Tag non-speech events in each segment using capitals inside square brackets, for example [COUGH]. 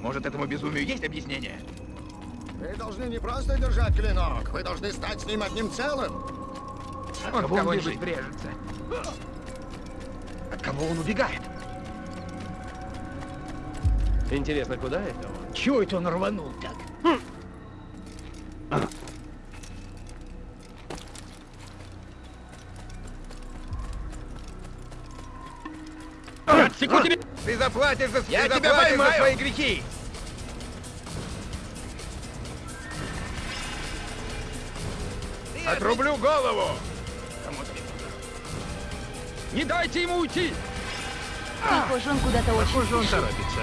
Может, этому безумию есть объяснение? Вы должны не просто держать клинок, вы должны стать с ним одним целым. От он кого-нибудь брежется. От кого он убегает? Интересно, куда это он? Чего это он рванул так? Отсеку тебе! Ты заплатишь за, Я ты тебя заплатишь за свои грехи! Отрублю голову! Не дайте ему уйти! Похоже, он куда-то очень Похоже, он торопится.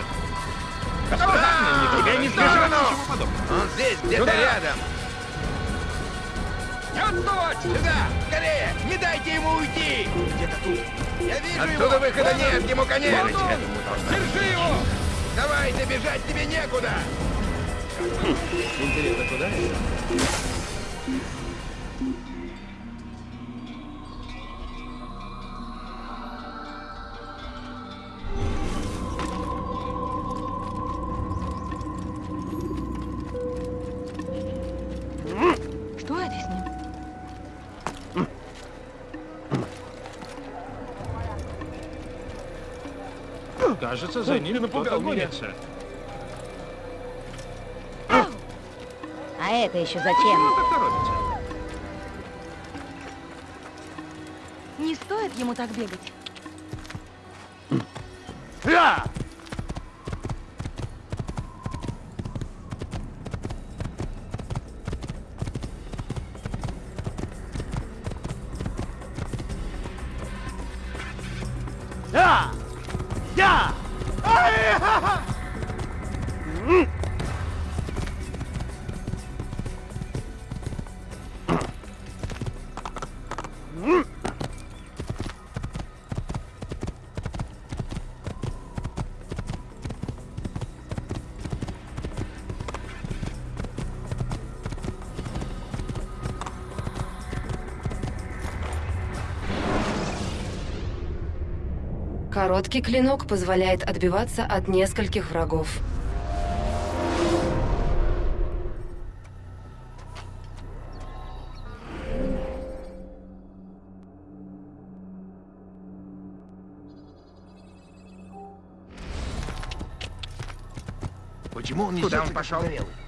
Тебя не но- ничего подобного. Он здесь, где-то рядом! Не отставать! Сюда! Скорее! Не дайте ему уйти! Где-то тут. Я вижу Отсюда его! выхода Вон нет, ему конец! Вон он! Держи его! Давайте, бежать тебе некуда! Интересно, куда это? Кажется, за ним напугал меня. А это еще зачем? Не стоит ему так бегать. Короткий клинок позволяет отбиваться от нескольких врагов. Почему он не Куда он пошел? Здесь!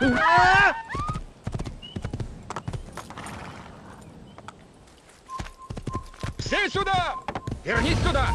だ聖書だ。ピアニストだ。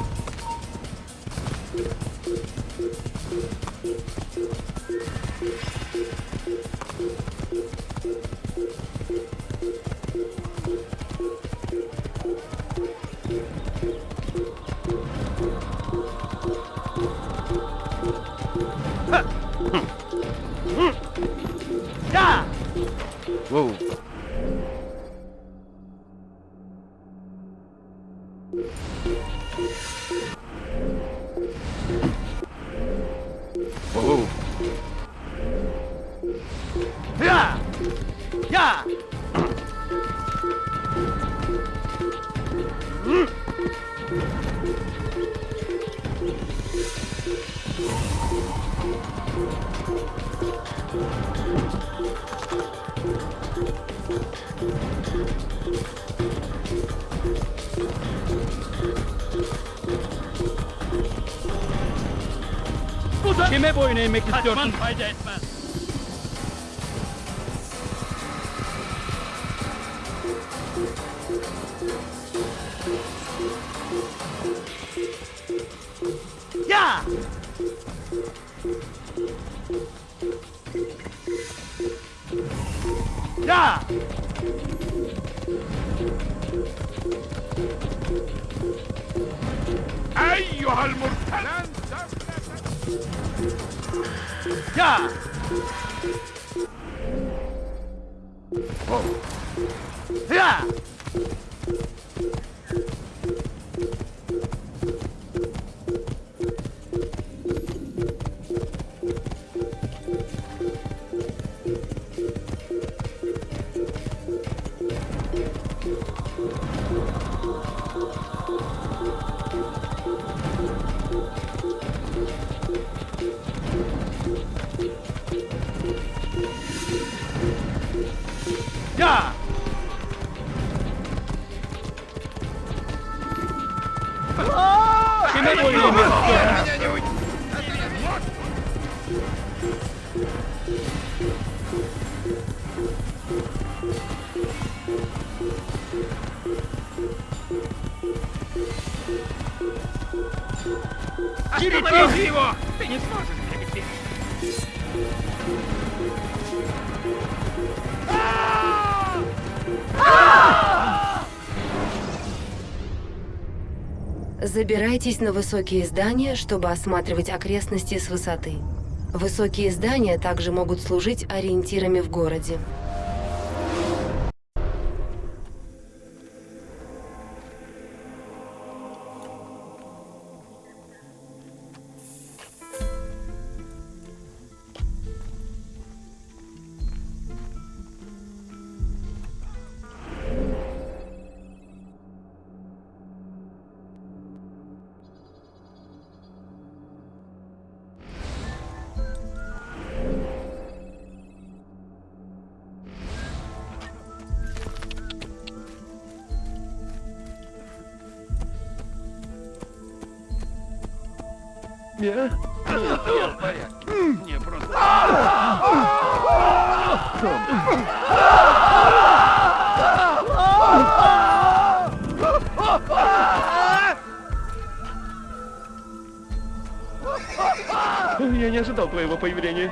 yemek istiyorsun? Забирайтесь на высокие здания, чтобы осматривать окрестности с высоты. Высокие здания также могут служить ориентирами в городе. Ожидал твоего появления.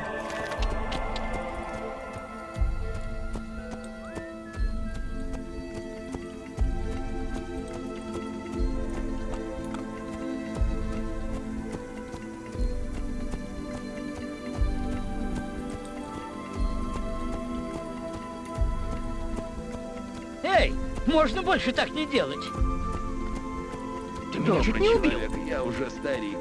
Эй, можно больше так не делать. Ты меня чуть не убил. Я уже старик.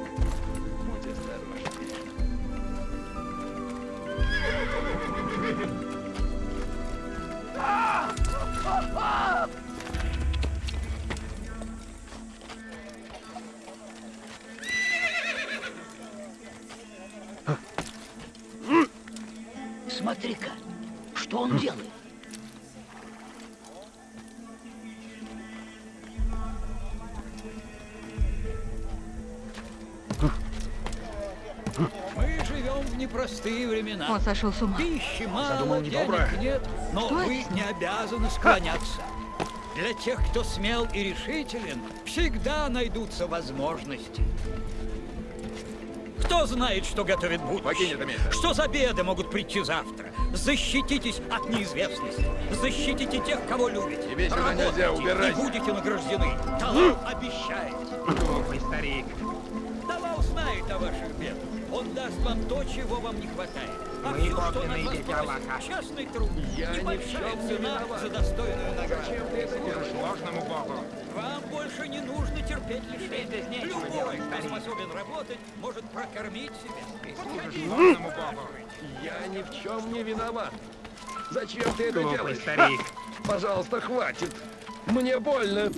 Сошел с ума. Пищи мало, Задумал денег недоброе. нет, но Что вы это? не обязаны склоняться. Для тех, кто смел и решителен, всегда найдутся возможности. Кто знает, что готовит будущее? Что за беды могут прийти завтра? Защититесь от неизвестности. Защитите тех, кого любите. Тебе сюда нельзя, убирайся. И будете награждены. Талал обещает. Глупый старик. Талал знает о ваших бедах. Он даст вам то, чего вам не хватает. Мы вас дети Аллаха. частный труд. Я ни в Небольшая чем не цена виноват. за достойную награду. Служишь ложному богу. Вам больше не нужно терпеть лишения. Любой, кто способен работать, может прокормить себя. Служишь ложному богу. Я ни в чем не виноват. Зачем ты это Глупый делаешь? старик. А, Пожалуйста, хватит. Мне больно.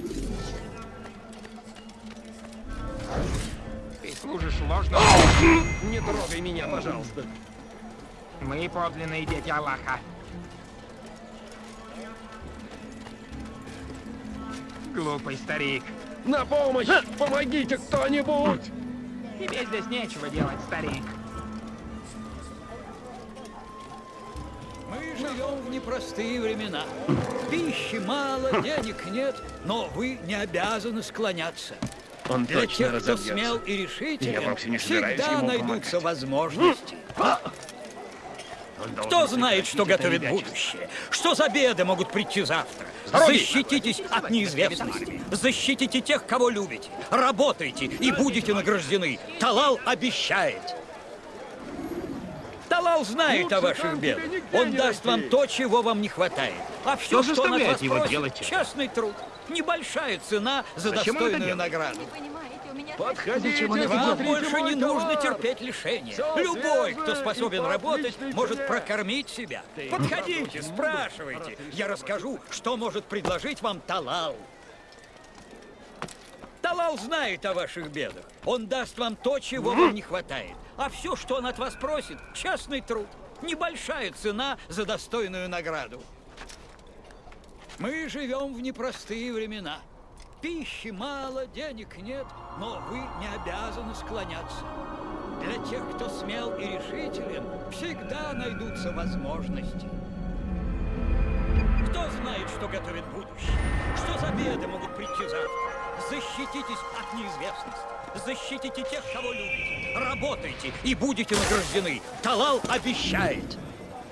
Ты служишь ложному Не трогай меня, пожалуйста. Мы подлинные дети Аллаха. Глупый старик. На помощь! Помогите кто-нибудь! Тебе здесь нечего делать, старик. Мы живем в непростые времена. Пищи мало, денег нет, но вы не обязаны склоняться. Он Для тех, кто смел и решителен, Я вовсе не собираюсь всегда найдутся возможности. Кто знает, что готовит будущее? Что за беды могут прийти завтра? Защититесь от неизвестности. Защитите тех, кого любите. Работайте и будете награждены. Талал обещает. Талал знает о ваших бедах. Он даст вам то, чего вам не хватает. А все, Что что он от вас его просит, делать честный труд. Небольшая цена за это достойную награду. Не Подходите, Вам больше не нужно терпеть лишения. Любой, кто способен работать, может прокормить себя. Подходите, спрашивайте. Я расскажу, что может предложить вам Талал. Талал знает о ваших бедах. Он даст вам то, чего вам не хватает. А все, что он от вас просит, частный труд. Небольшая цена за достойную награду. Мы живем в непростые времена. Пищи мало, денег нет, но вы не обязаны склоняться. Для тех, кто смел и решителен, всегда найдутся возможности. Кто знает, что готовит будущее? Что за беды могут прийти завтра? Защититесь от неизвестности. Защитите тех, кого любите. Работайте и будете награждены. Талал обещает.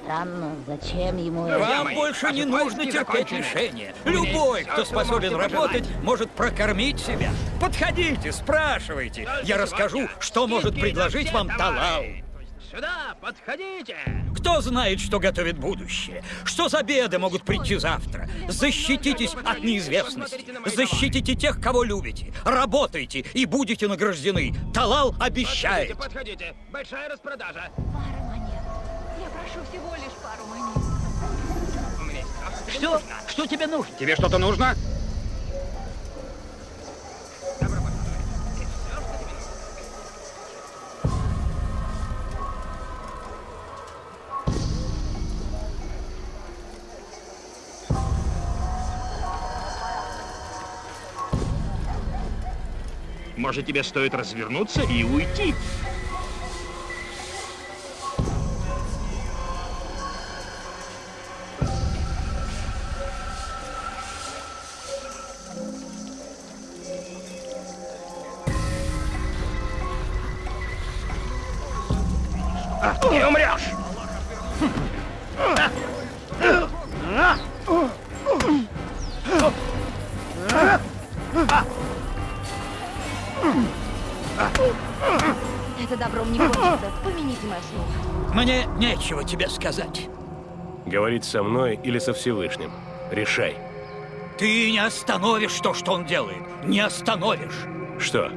Странно, зачем ему это? Вам мои, больше не нужно терпеть лишения. Любой, кто способен работать, может прокормить себя. Подходите, спрашивайте. Я расскажу, что может предложить вам Талал. Сюда, подходите! Кто знает, что готовит будущее? Что за беды могут прийти завтра? Защититесь от неизвестности. Защитите тех, кого любите. Работайте и будете награждены. Талал обещает. Подходите! Большая распродажа! Прошу всего лишь пару монет. Что тебе Что? нужно. Что тебе нужно? Тебе что-то нужно? Может, тебе стоит развернуться и уйти? Нечего тебе сказать. Говорить со мной или со Всевышним. Решай. Ты не остановишь то, что он делает. Не остановишь. Что?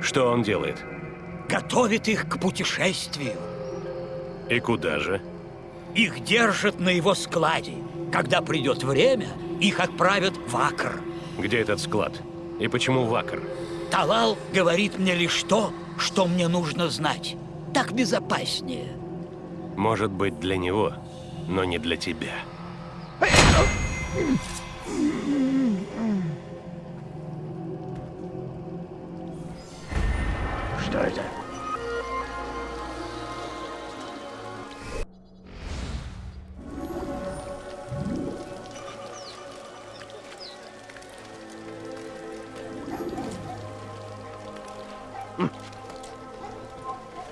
Что он делает? Готовит их к путешествию. И куда же? Их держат на его складе. Когда придет время, их отправят в Акр. Где этот склад? И почему Вакар? Талал говорит мне лишь то, что мне нужно знать. Так безопаснее. Может быть, для него, но не для тебя. Что это?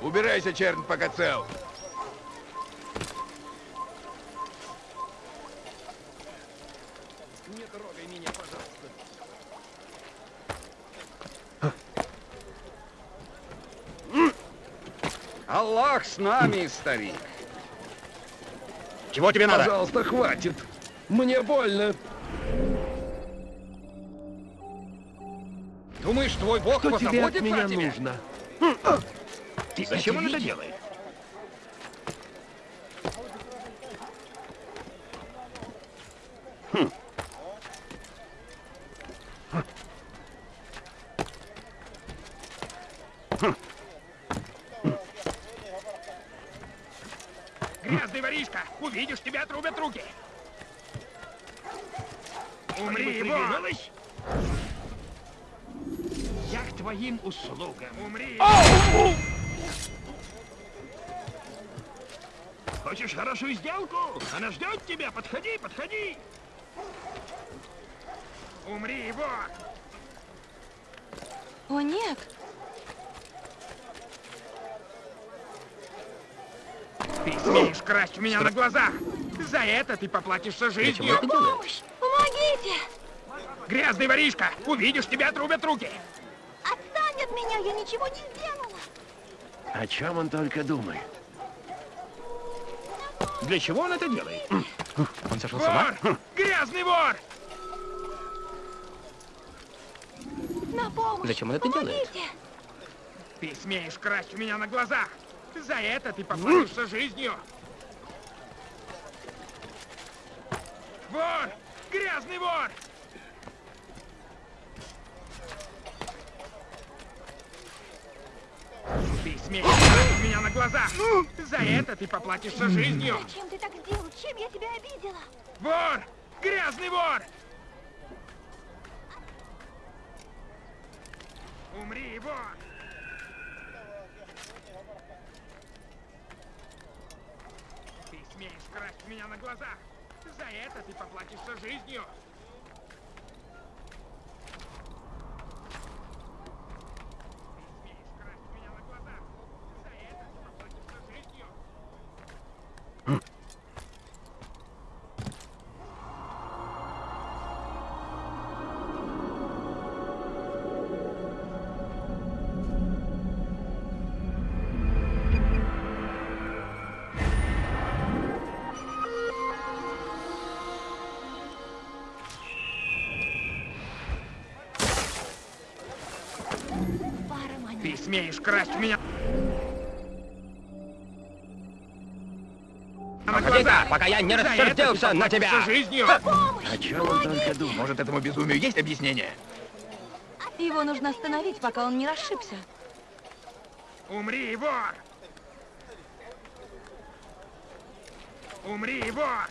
Убирайся, черн, пока цел. Аллах с нами, старик. Чего тебе надо? Пожалуйста, хватит. Мне больно. Думаешь, твой бог Что тебе от меня о тебе? нужно? Ты зачем он это делает? Услугам. Умри! Хочешь хорошую сделку? Она ждет тебя. Подходи, подходи. Умри, его! О, нет. Ты смеешь красть у меня на глазах. За это ты поплатишься жизнью. Помощь! Помогите! Грязный воришка! Увидишь, тебя отрубят руки. Меня, я ничего не сделала. О чем он только думает? Для чего он это делает? Он сошел с ума? Грязный вор! На помощь! Зачем он это делает? Помогите! Ты смеешь красть у меня на глазах. За это ты поплатишься жизнью. Вор! Грязный вор! Красть у меня на глазах. За это ты поплатишься жизнью. Зачем ты так сделал? Чем я тебя обидела? Вор! Грязный вор! Умри, вор! Ты смеешь красть меня на глазах! За это ты поплатишься жизнью! Смеешь красть у меня... Глаза, пока я не За рассердился на тебя. поплатишься жизнью! О чем он только думает? Может, этому безумию есть объяснение? Его нужно остановить, пока он не расшибся. Умри, вор! Умри, вор!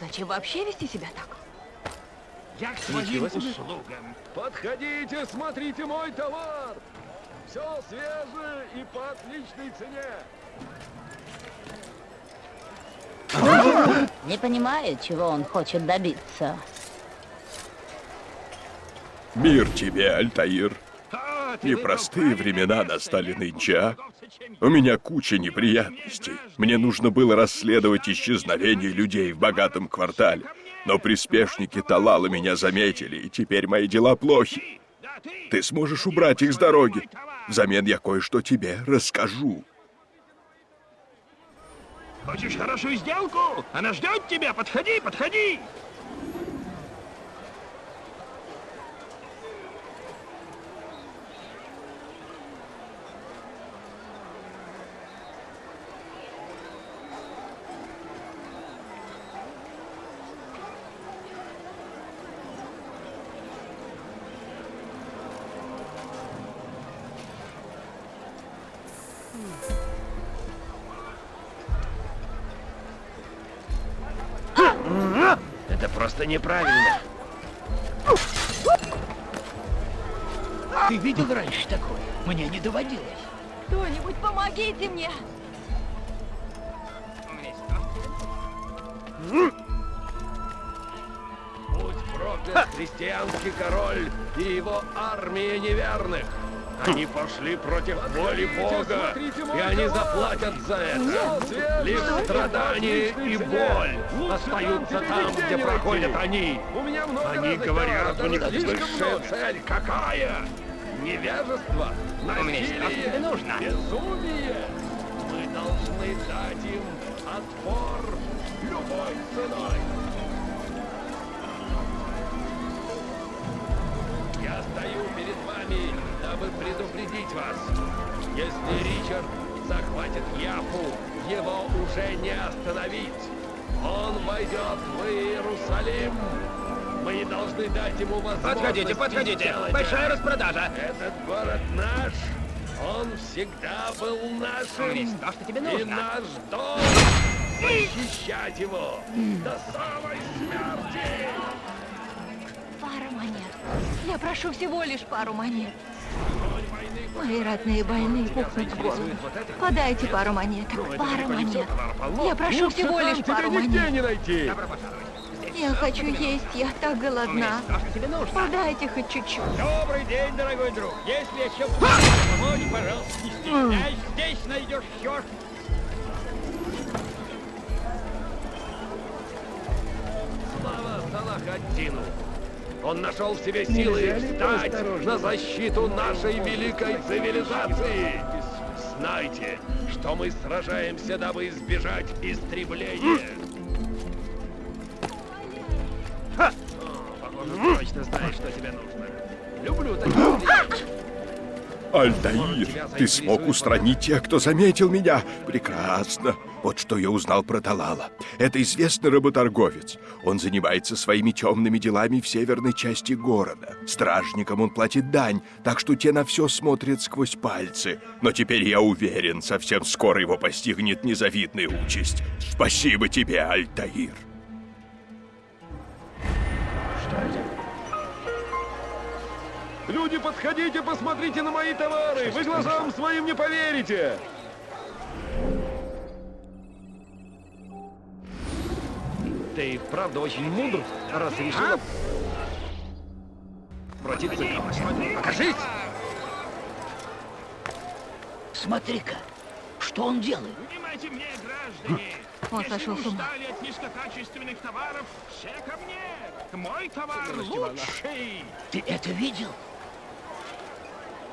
Зачем вообще вести себя так? Я к твоим услугам. Подходите, смотрите мой товар. Все свежее и по отличной цене. [LAUGHS] Не понимает, чего он хочет добиться. Мир тебе, Альтаир. Ты Непростые времена настали нынче, а? У меня куча неприятностей. Мне нужно было расследовать исчезновение людей в богатом квартале. Но приспешники Талала меня заметили, и теперь мои дела плохи. Ты сможешь убрать их с дороги. Взамен я кое-что тебе расскажу. Хочешь хорошую сделку? Она ждет тебя. Подходи, подходи. Это неправильно. Ты видел раньше такое? Мне не доводилось. Кто-нибудь помогите мне! Будь проклят христианский король и его армия неверных! Они пошли против воли Бога, и они заплатят за это. Лишь страдания боль остаются там, где проходят они. Они говорят, у них высшая цель какая? Невежество, насилие, безумие. Мы должны дать им отпор любой ценой. Я стою перед вами, дабы предупредить вас. Если Ричард захватит Яфу, его уже не остановить. Войдет в Иерусалим. Мы должны дать ему возможность Подходите, подходите. Большая распродажа. Этот город наш. Он всегда был нашим. Умри, то, что тебе И нужно. наш долг защищать его до самой смерти. Пара монет. Я прошу всего лишь пару монет. Мои родные больные пухнут с голоду. Подайте пару монеток. Пара монет. Я прошу всего лишь пару монет. не найти. Я хочу есть, я так голодна. Подайте хоть чуть-чуть. Добрый день, дорогой друг. Если еще помочь, пожалуйста, не стесняйся. Здесь найдешь все, Слава Салахаддину! Он нашел в себе силы встать на защиту нашей великой цивилизации. Знайте, что мы сражаемся, дабы избежать истребления. Ха! О, похоже, ты точно знаешь, что тебе нужно. Люблю таких людей. Альтаир, ты смог устранить тех, кто заметил меня. Прекрасно. Вот что я узнал про Талала. Это известный работорговец. Он занимается своими темными делами в северной части города. Стражникам он платит дань, так что те на все смотрят сквозь пальцы. Но теперь я уверен, совсем скоро его постигнет незавидная участь. Спасибо тебе, Альтаир. Люди, подходите, посмотрите на мои товары! Вы глазам своим не поверите! Ты правда очень мудр, раз решила обратиться ко мне. Покажись! Смотри-ка, что он делает? Внимайте мне, граждане! Он Если сошел с ума. от низкокачественных товаров, все ко мне! Мой товар лучший! Ты это видел?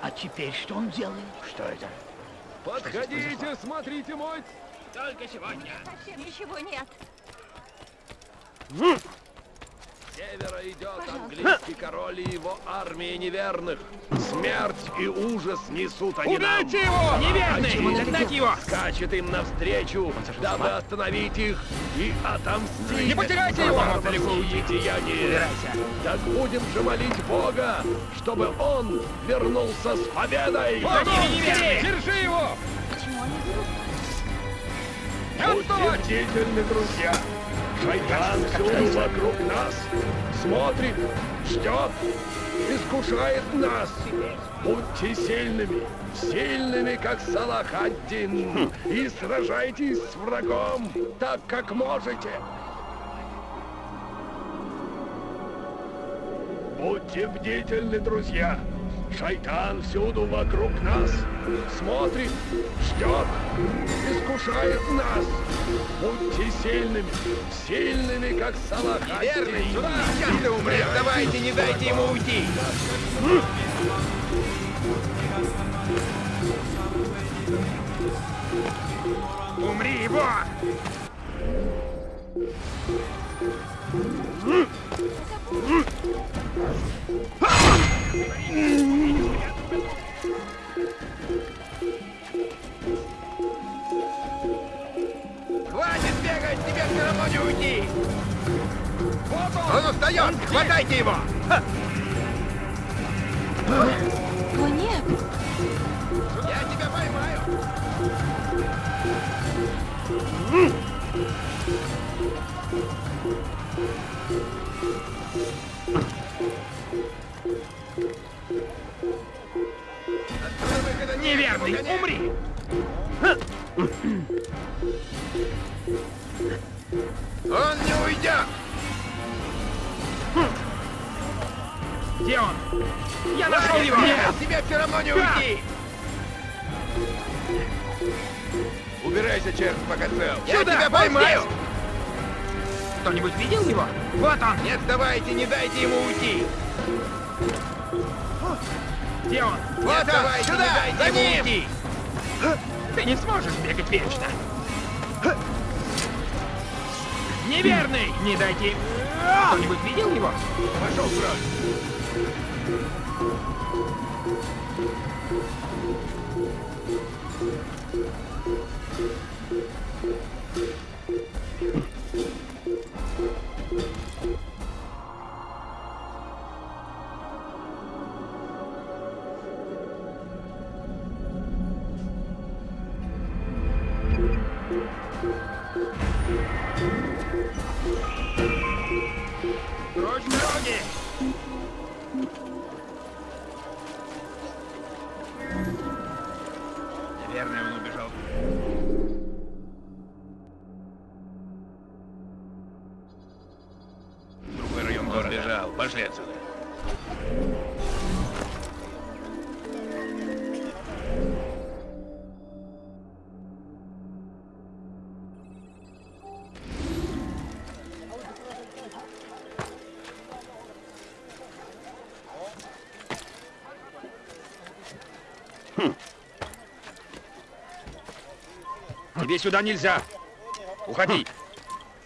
А теперь что он делает? Что это? Подходите, смотрите мой... Только сегодня! Совсем ничего нет. Севера идет английский король и его армия неверных. Смерть и ужас несут они нам. Убейте его! Неверный! Догнать его! Скачет им навстречу, дабы остановить их и отомстить. Не потеряйте его! деяния. Так будем же молить Бога, чтобы он вернулся с победой. Держи его! Почему они берут? Будьте бдительны, друзья. Шайтан всюду вокруг нас. Смотрит, ждет, искушает нас. Будьте сильными, сильными, как Салах-ад-Дин, и сражайтесь с врагом так, как можете. Будьте бдительны, друзья. Шайтан всюду вокруг нас. Смотрит, ждет, искушает нас. Будьте сильными, сильными, как Салаха. Верный, сюда! Сейчас ты умрешь! Давайте, не дайте ему уйти! Умри его! Хватайте его! Прочь дороги! Наверное, он убежал. Другой район города. Бежал. Пошли отсюда. Сюда нельзя! Уходи!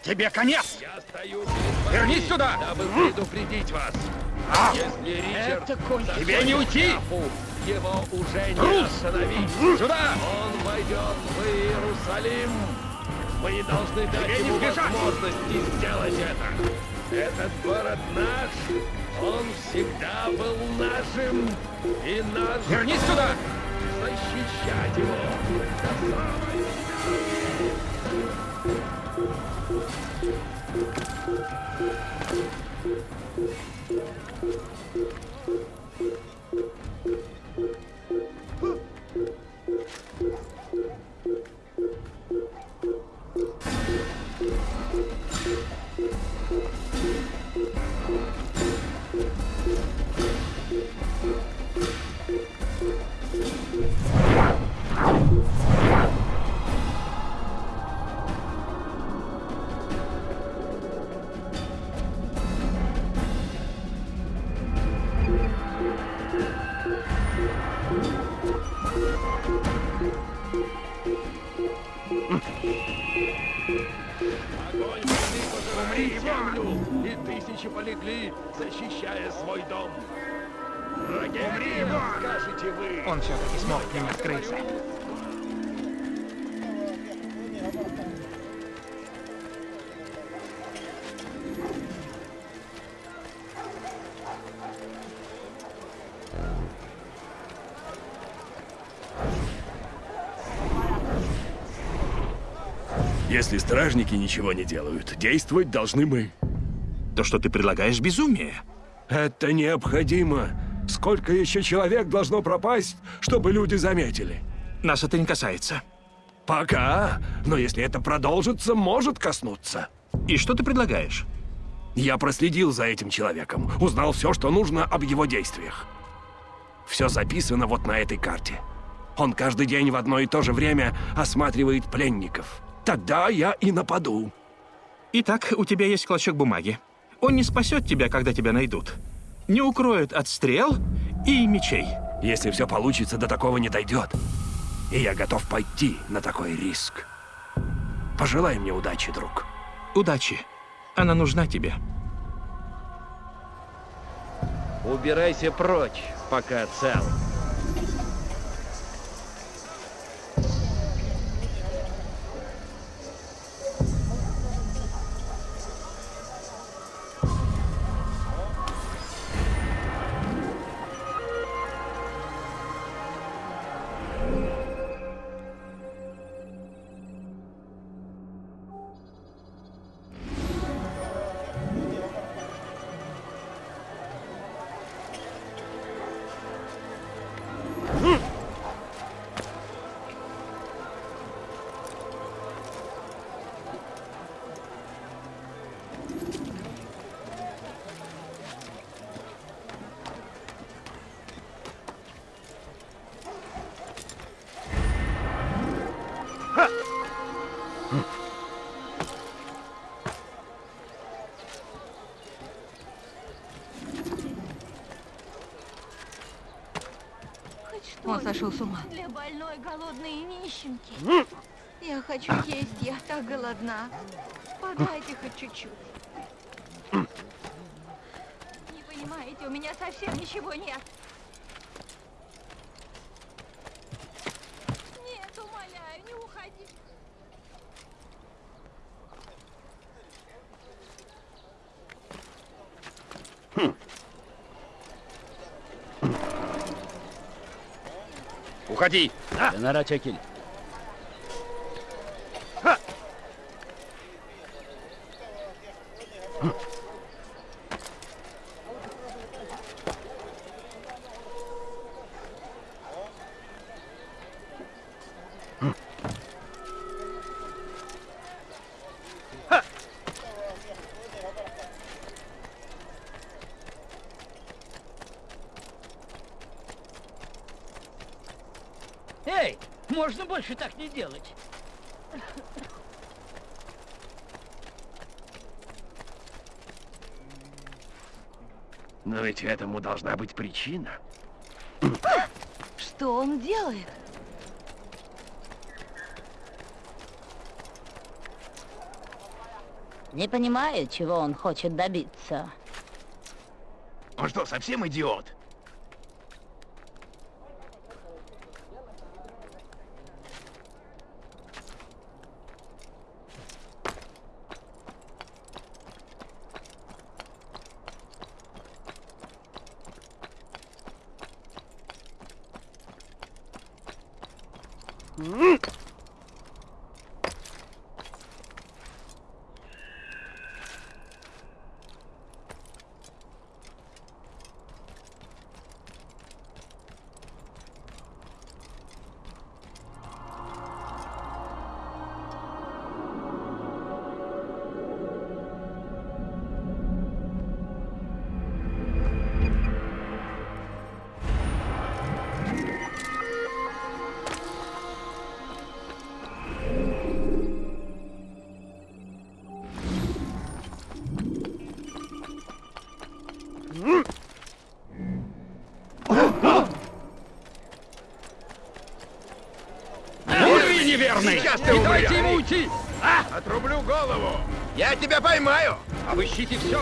Тебе конец! Я стою Вернись сюда! дабы предупредить вас. А! Если Ричард захочет Тебе не уйти! Его уже не Трус! остановить. Сюда! Он войдет в Иерусалим. Мы должны дать Тебе ему сбежать! возможность сделать это. Этот город наш. Он всегда был нашим. И наш Вернись сюда! защищать его. до самой Thank Он все-таки смог к ним открыться. Если стражники ничего не делают, действовать должны мы. То, что ты предлагаешь, безумие. Это необходимо. Сколько еще человек должно пропасть, чтобы люди заметили? Нас это не касается. Пока. Но если это продолжится, может коснуться. И что ты предлагаешь? Я проследил за этим человеком, узнал все, что нужно об его действиях. Все записано вот на этой карте. Он каждый день в одно и то же время осматривает пленников. Тогда я и нападу. Итак, у тебя есть клочок бумаги. Он не спасет тебя, когда тебя найдут. Не укроет от стрел и мечей. Если все получится, до такого не дойдет. И я готов пойти на такой риск. Пожелай мне удачи, друг. Удачи. Она нужна тебе. Убирайся прочь, пока цел. Сошел с ума. Для больной, голодной и нищенки. Я хочу есть, я так голодна. Подайте хоть чуть-чуть. Не понимаете, у меня совсем ничего нет. Нет, hadi. Ha? Kenara çekil. Можно больше так не делать. Но ведь этому должна быть причина. Что он делает? Не понимаю, чего он хочет добиться. Он что, совсем идиот? Неверный! Сейчас ты Не умрешь! дайте ему уйти! А! Отрублю голову! Я тебя поймаю! Обыщите все!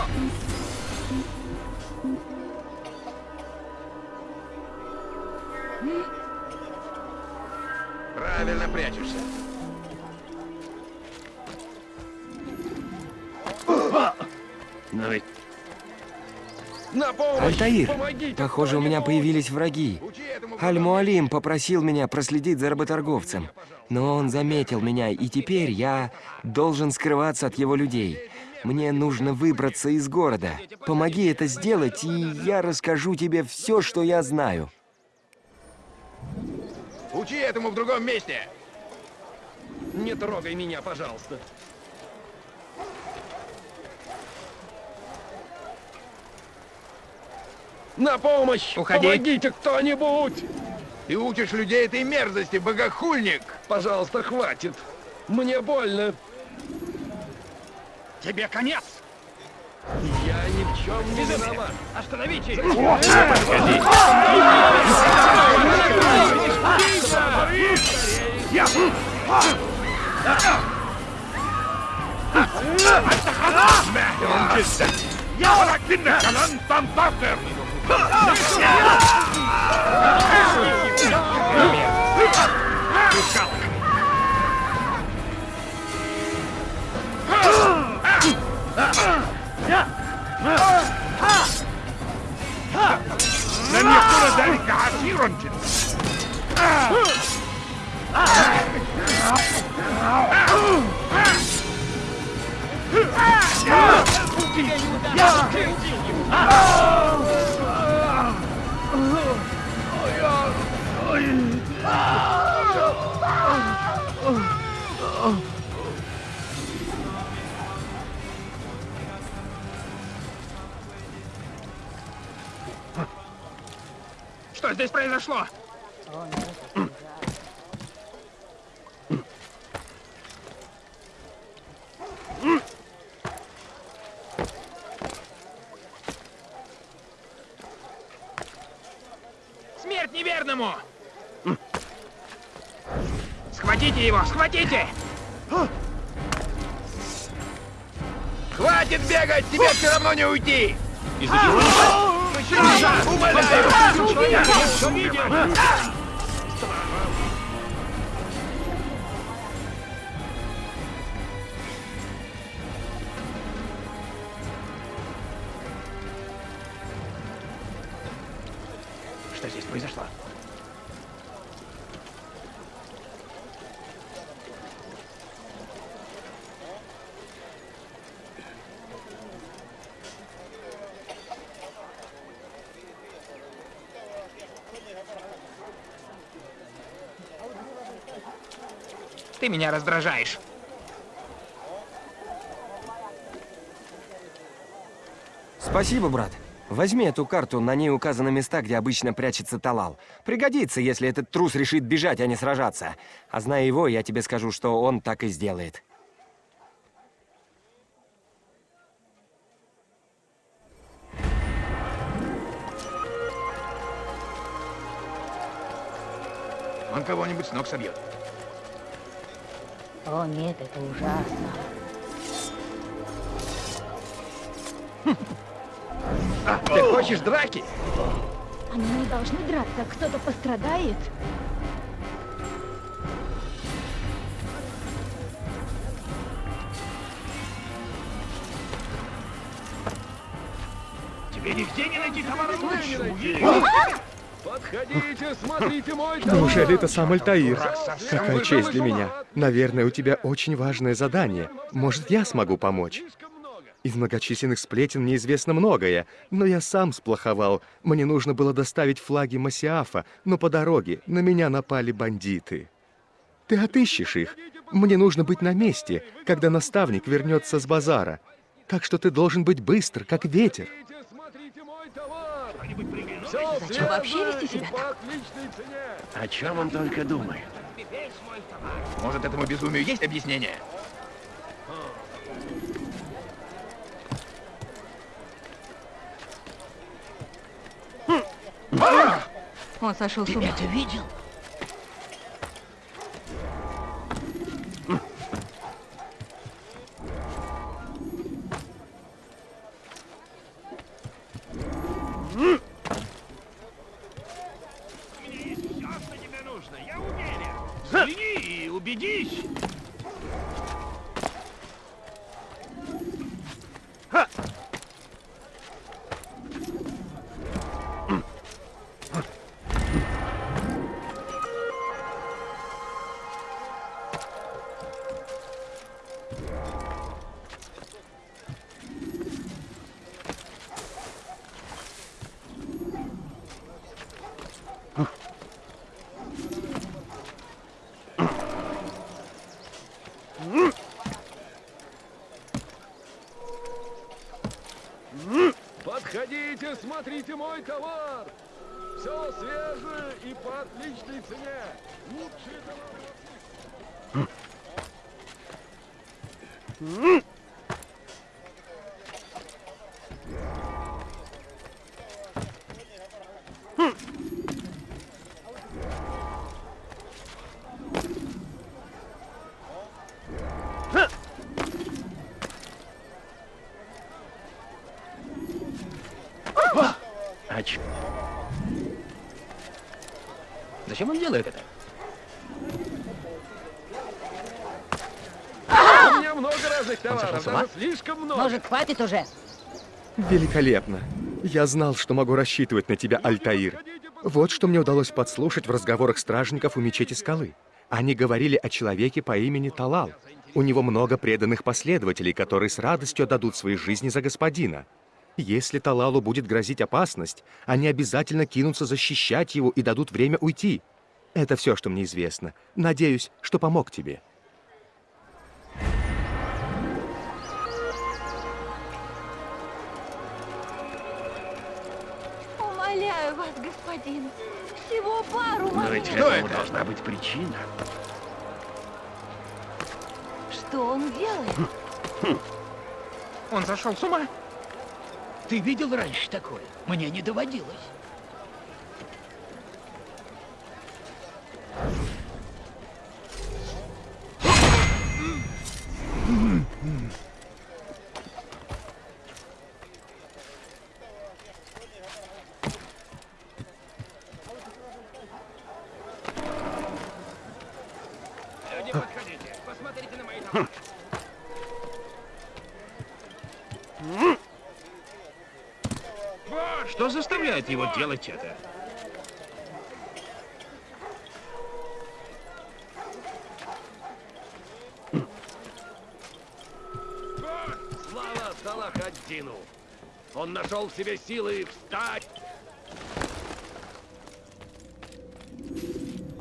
Правильно прячешься. Но ведь... На помощь! Альтаир, Помогите! похоже, у меня появились враги. Аль-Муалим попросил меня проследить за работорговцем, но он заметил меня, и теперь я должен скрываться от его людей. Мне нужно выбраться из города. Помоги это сделать, и я расскажу тебе все, что я знаю. Учи этому в другом месте! Не трогай меня, пожалуйста. На помощь! Уходи! Помогите кто-нибудь! Ты учишь людей этой мерзости, богохульник! Пожалуйста, хватит! Мне больно! Тебе конец! Я ни в чем не виноват! Остановите! Уходи! Alter, Hanan! Junge, ja, da Kinder! Kalan, Bambater! لن يكون ذلك عسيرا جدا Что здесь произошло? Смерть неверному! Схватите его, схватите! Хватит бегать, тебе все равно не уйти! Умоляю! Все видим! Что меня раздражаешь. Спасибо, брат. Возьми эту карту, на ней указаны места, где обычно прячется Талал. Пригодится, если этот трус решит бежать, а не сражаться. А зная его, я тебе скажу, что он так и сделает. Он кого-нибудь с ног собьет. О нет, это ужасно. А, ты хочешь драки? Они не должны драться, кто-то пострадает. Тебе нигде не найти товара лучше. Подходите, смотрите мой [LAUGHS] Неужели это сам Альтаир? Какая честь для меня. Наверное, у тебя очень важное задание. Может, я смогу помочь? Из многочисленных сплетен мне известно многое, но я сам сплоховал. Мне нужно было доставить флаги Масиафа, но по дороге на меня напали бандиты. Ты отыщешь их. Мне нужно быть на месте, когда наставник вернется с базара. Так что ты должен быть быстр, как ветер. Зачем вообще вести себя так? О чем он только думает? Может, этому безумию есть объяснение? Он сошел с ума. это видел? Взгляни и убедись. Смотрите мой товар! Все свежее и по отличной цене! Лучшие товары! А ч... Зачем он делает это? У меня много разных Он сошел товаров, с ума? даже слишком много! Может, хватит уже? Великолепно. Я знал, что могу рассчитывать на тебя, Альтаир. Вот что мне удалось подслушать в разговорах стражников у мечети скалы. Они говорили о человеке по имени Талал. У него много преданных последователей, которые с радостью отдадут свои жизни за господина. Если Талалу будет грозить опасность, они обязательно кинутся защищать его и дадут время уйти. Это все, что мне известно. Надеюсь, что помог тебе. Господин. Всего пару Но ведь этому должна быть причина. Что он делает? Он сошел с ума? Ты видел раньше такое? Мне не доводилось. Заставляет его делать это? Слава Салахаддину! Он нашел в себе силы встать!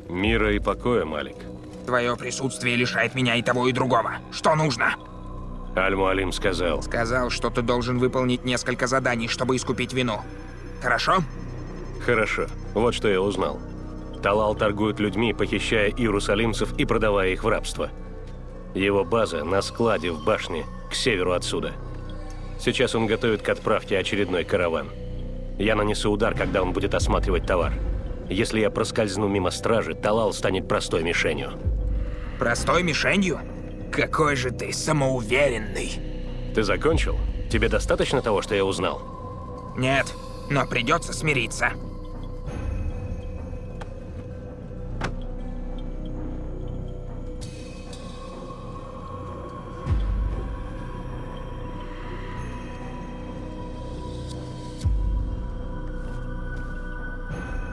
Мира и покоя, Малик. Твое присутствие лишает меня и того, и другого. Что нужно? Аль-Муалим сказал. Сказал, что ты должен выполнить несколько заданий, чтобы искупить вину. Хорошо? Хорошо. Вот что я узнал. Талал торгует людьми, похищая иерусалимцев и продавая их в рабство. Его база на складе в башне, к северу отсюда. Сейчас он готовит к отправке очередной караван. Я нанесу удар, когда он будет осматривать товар. Если я проскользну мимо стражи, Талал станет простой мишенью. Простой мишенью? Какой же ты самоуверенный. Ты закончил? Тебе достаточно того, что я узнал? Нет, но придется смириться.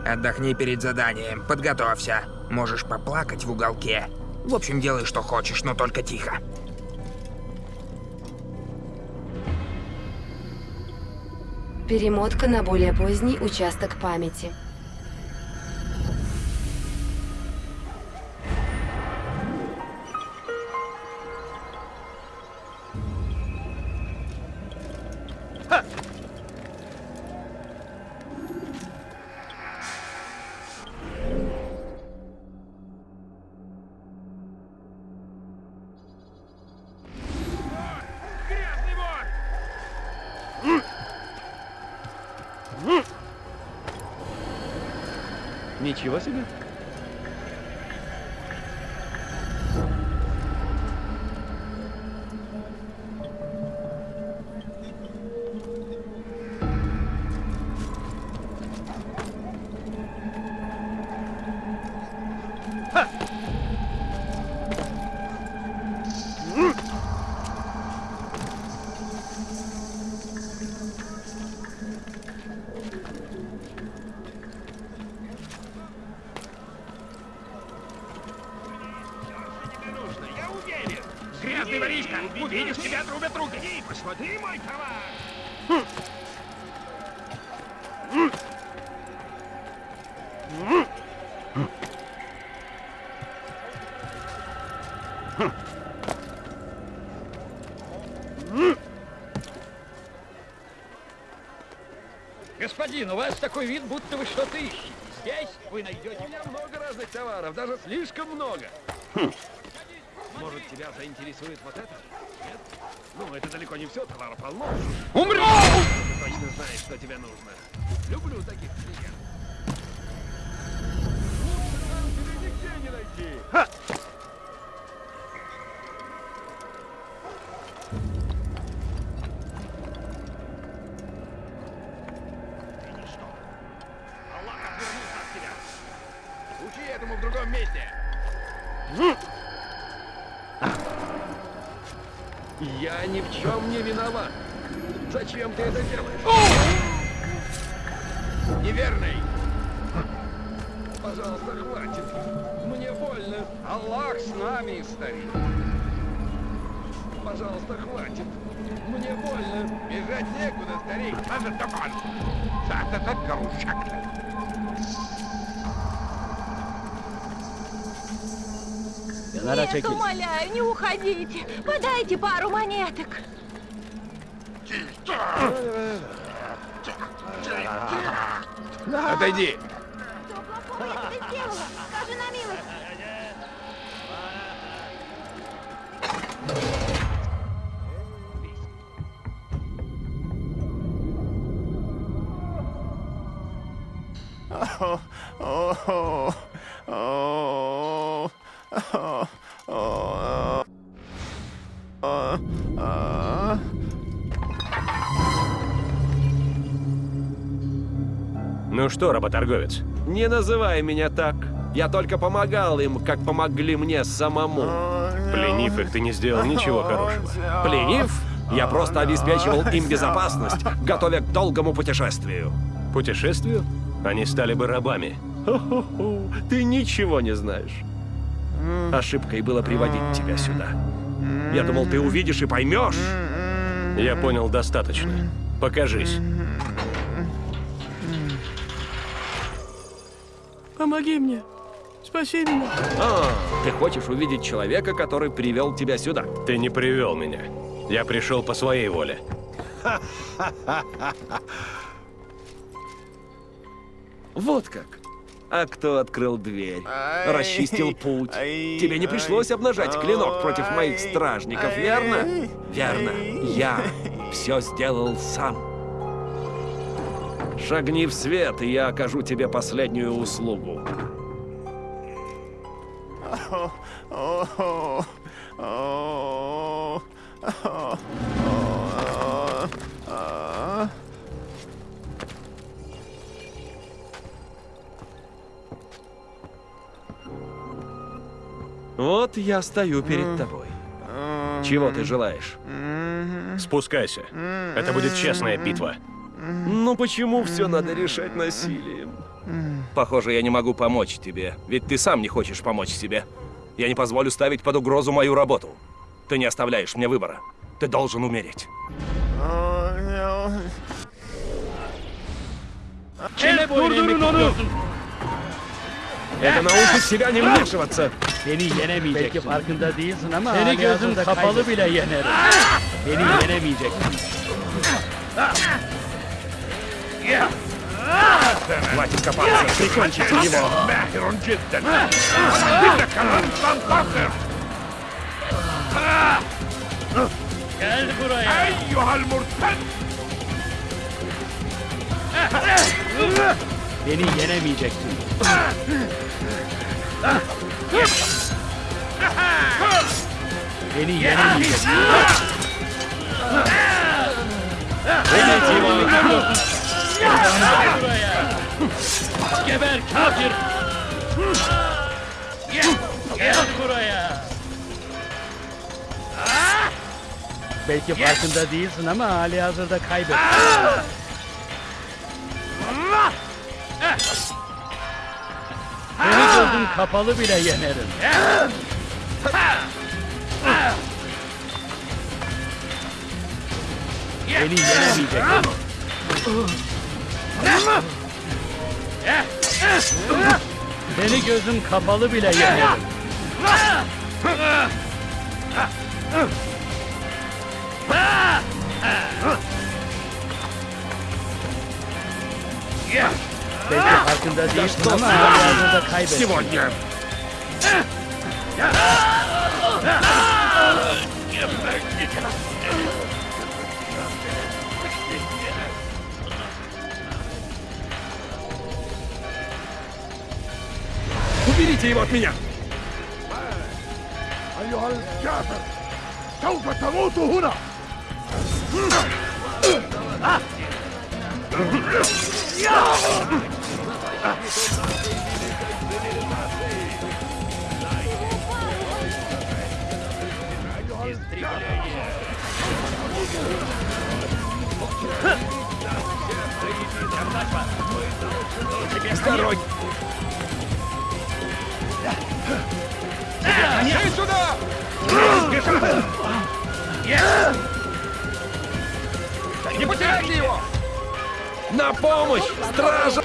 Отдохни перед заданием, подготовься. Можешь поплакать в уголке. В общем, делай, что хочешь, но только тихо. Перемотка на более поздний участок памяти. Грязный воришка! Увидишь, тебя трубят руки! Посмотри мой товар! Господин, у вас такой вид, будто вы что-то ищете. Здесь вы найдете... У меня много разных товаров, даже слишком много. Хм. Тебя заинтересует вот это? Нет? Ну, это далеко не все, товара полно. Умри! Ты точно знаешь, что тебе нужно. Люблю таких клиентов. Лучше там тебе нигде не найти. Аллах Нет, умоляю, не уходите. Подайте пару монеток. Отойди. Что плохого я тебе сделала? Скажи на милость. Ну что, работорговец? Не называй меня так. Я только помогал им, как помогли мне самому. Пленив их, ты не сделал ничего хорошего. Пленив? Я просто обеспечивал им безопасность, готовя к долгому путешествию. Путешествию? Они стали бы рабами. Ты ничего не знаешь. Ошибкой было приводить тебя сюда. Я думал, ты увидишь и поймешь. Я понял достаточно. Покажись. Помоги мне. Спаси меня. А, ты хочешь увидеть человека, который привел тебя сюда? Ты не привел меня. Я пришел по своей воле. [LAUGHS] Вот как. А кто открыл дверь? Расчистил путь? Тебе не пришлось обнажать клинок против моих стражников, верно? Верно. Я все сделал сам. Шагни в свет, и я окажу тебе последнюю услугу. Вот я стою перед тобой. Чего ты желаешь? Спускайся. Это будет честная битва. Ну почему все надо решать насилием? Похоже, я не могу помочь тебе, ведь ты сам не хочешь помочь себе. Я не позволю ставить под угрозу мою работу. Ты не оставляешь мне выбора. Ты должен умереть. Это научит себя не вмешиваться. Beni yenemeyeceksin. Belki farkında değilsin ama Seni gözün kapalı bile yenerim. Beni yenemeyeceksin. Хватит копаться, прикончите его! Нахер он джидден! Ты доказан, фантастер! Gel buraya! Ey yuhal murtad! Beni yenemeyeceksin. Beni yenemeyeceksin. Beni yenemeyeceksin. Gel buraya. Geber kafir. Gel, buraya. Belki farkında değilsin ama hali hazırda kaybettin. Beni gözüm kapalı bile yenerim. Beni yenemeyeceksin. Beni gözüm kapalı bile yenerim. Belki farkında değilsin ama hayatında kaybettin. Уберите его от меня! С дороги! Иди сюда! Не потеряйте его! На помощь! Стража!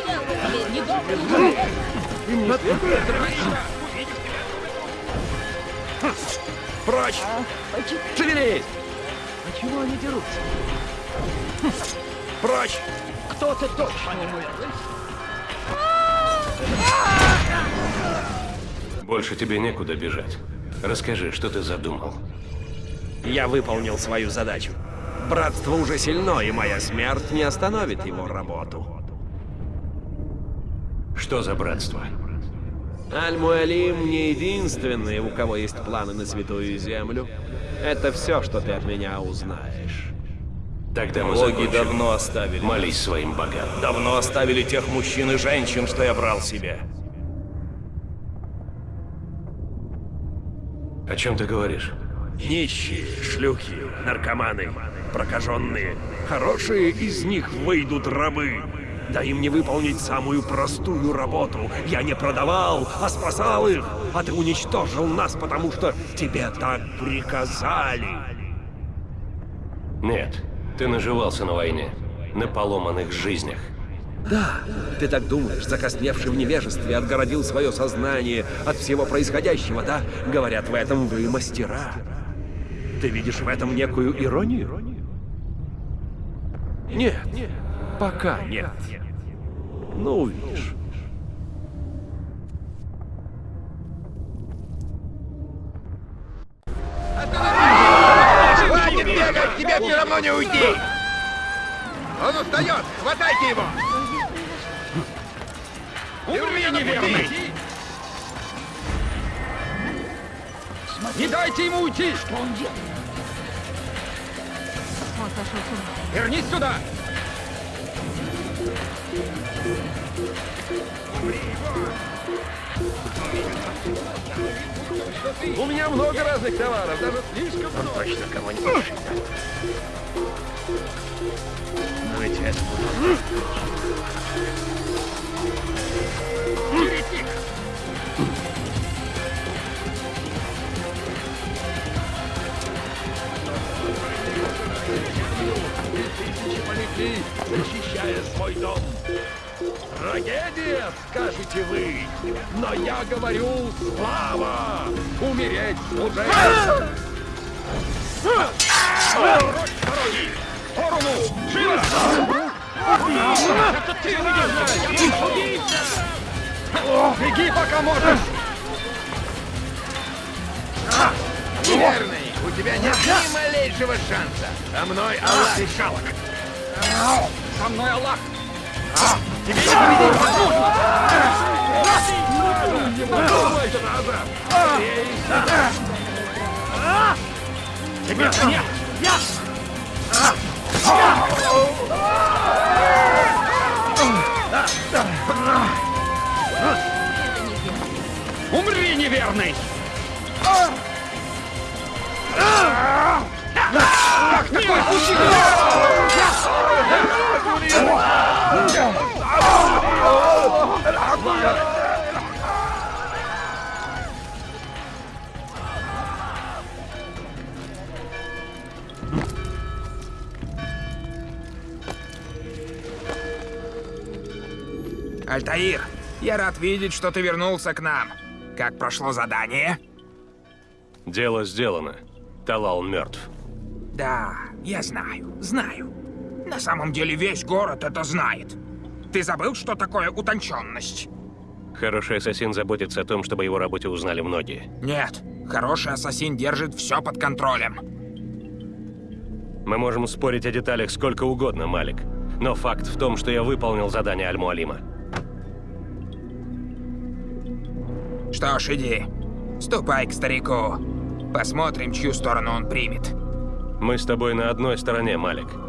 Прочь! Шевелись! Почему они дерутся? Прочь! Кто-то точно умер. Больше тебе некуда бежать. Расскажи, что ты задумал. Я выполнил свою задачу. Братство уже сильно, и моя смерть не остановит его работу. Что за братство? Аль-Муалим не единственный, у кого есть планы на Святую Землю. Это все, что ты от меня узнаешь. Тогда мы Боги закончим. давно оставили. Молись своим богам. Давно оставили тех мужчин и женщин, что я брал себе. О чем ты говоришь? Нищие, шлюхи, наркоманы, прокаженные. Хорошие из них выйдут рабы. Да им не выполнить самую простую работу. Я не продавал, а спасал их. А ты уничтожил нас, потому что тебе так приказали. Нет, ты наживался на войне. На поломанных жизнях. Да, ты так думаешь, закосневший в невежестве, отгородил свое сознание от всего происходящего, да? Говорят, в этом вы мастера. Ты видишь в этом некую иронию? Нет, пока нет. Ну, увидишь. Хватит бегать, тебе все равно не уйти! Он устает! Хватайте его! Умри, неверный! Не дайте ему уйти! Что он делает? Он сошел с ума. Вернись сюда! У меня много разных товаров, даже слишком много. Он точно кого-нибудь Но ведь это будет... но я говорю слава! Умереть уже! Сторону! Живо! Это ты, убийца! Я убийца! Беги, пока можешь! Неверный, у тебя нет ни малейшего шанса. Со мной Аллах. Шалок! Со мной Аллах! Тебе не победить возможно! Тебе конец! Умри, неверный! Как такое случилось? Альтаир, я рад видеть, что ты вернулся к нам. Как прошло задание? Дело сделано. Талал мертв. Да, я знаю, знаю. На самом деле весь город это знает. Ты забыл, что такое утонченность? Хороший ассасин заботится о том, чтобы его работе узнали многие. Нет, хороший ассасин держит все под контролем. Мы можем спорить о деталях сколько угодно, Малик. Но факт в том, что я выполнил задание Аль-Муалима. Что ж, иди. Ступай к старику. Посмотрим, чью сторону он примет. Мы с тобой на одной стороне, Малик.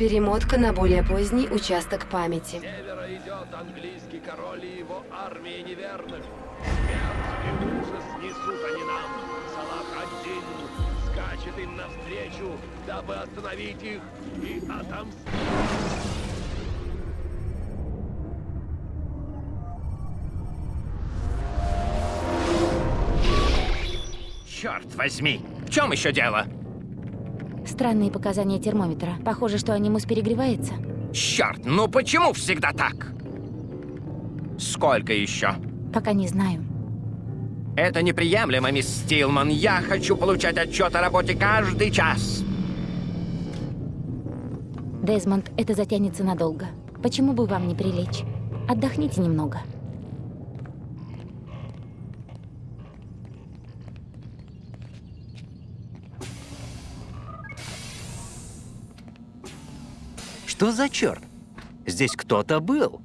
Перемотка на более поздний участок памяти. севера идет английский король и его армия неверных. Смерть и ужас несут они нам. Салах один скачет им навстречу, дабы остановить их и отомстить. Черт возьми! В чем еще дело? Странные показания термометра. Похоже, что анимус перегревается. Черт, ну почему всегда так? Сколько еще? Пока не знаю. Это неприемлемо, мисс Стилман. Я хочу получать отчет о работе каждый час. Дезмонд, это затянется надолго. Почему бы вам не прилечь? Отдохните немного. Что за черт? Здесь кто-то был.